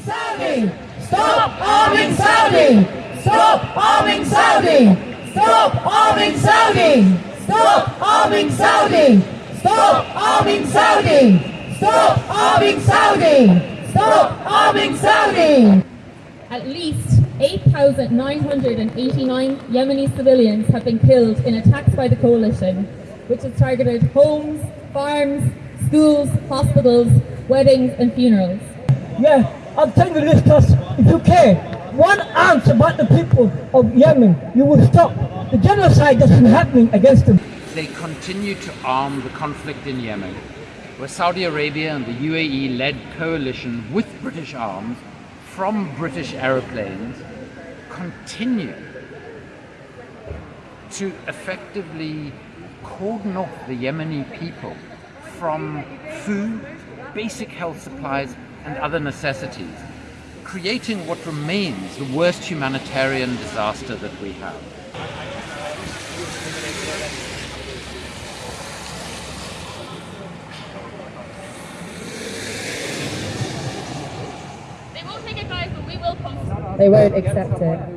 Saudi! Stop arming Saudi! Stop arming Saudi! Stop arming Saudi! Stop arming Saudi! Stop arming Saudi! Stop arming Saudi! Stop arming Saudi! At least 8,989 Yemeni civilians have been killed in attacks by the coalition, which has targeted homes, farms, schools, hospitals, weddings and funerals. Yeah, I'm telling you because if you care one ounce about the people of Yemen, you will stop the genocide that's been happening against them. They continue to arm the conflict in Yemen, where Saudi Arabia and the UAE led coalition with British arms from British aeroplanes continue to effectively cordon off the Yemeni people from food, basic health supplies and other necessities, creating what remains the worst humanitarian disaster that we have. They won't take it guys, but we will post They won't accept it.